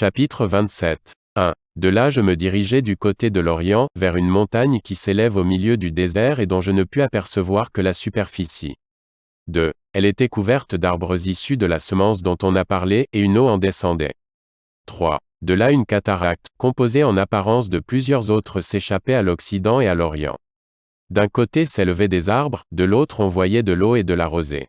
Chapitre 27. 1. De là je me dirigeai du côté de l'Orient, vers une montagne qui s'élève au milieu du désert et dont je ne pus apercevoir que la superficie. 2. Elle était couverte d'arbres issus de la semence dont on a parlé, et une eau en descendait. 3. De là une cataracte, composée en apparence de plusieurs autres s'échappait à l'Occident et à l'Orient. D'un côté s'élevaient des arbres, de l'autre on voyait de l'eau et de la rosée.